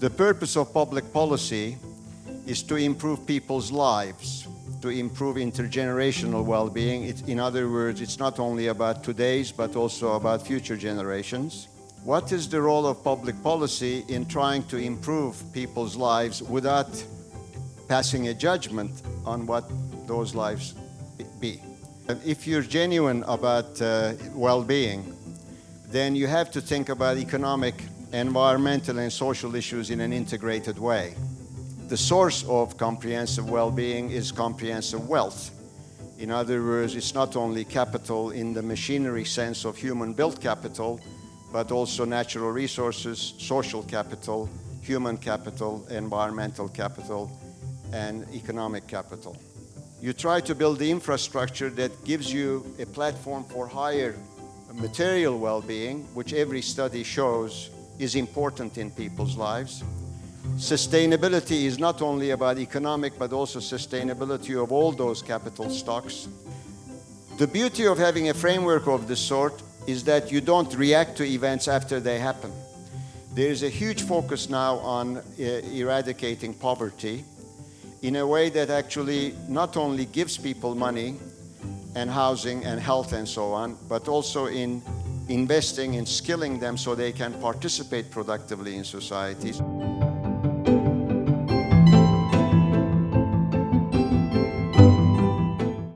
The purpose of public policy is to improve people's lives, to improve intergenerational well-being. In other words, it's not only about today's, but also about future generations. What is the role of public policy in trying to improve people's lives without passing a judgment on what those lives be? If you're genuine about uh, well-being, then you have to think about economic, environmental and social issues in an integrated way. The source of comprehensive well-being is comprehensive wealth. In other words, it's not only capital in the machinery sense of human-built capital, but also natural resources, social capital, human capital, environmental capital, and economic capital. You try to build the infrastructure that gives you a platform for higher material well-being, which every study shows is important in people's lives. Sustainability is not only about economic, but also sustainability of all those capital stocks. The beauty of having a framework of this sort is that you don't react to events after they happen. There is a huge focus now on uh, eradicating poverty in a way that actually not only gives people money and housing and health and so on, but also in investing in skilling them so they can participate productively in societies.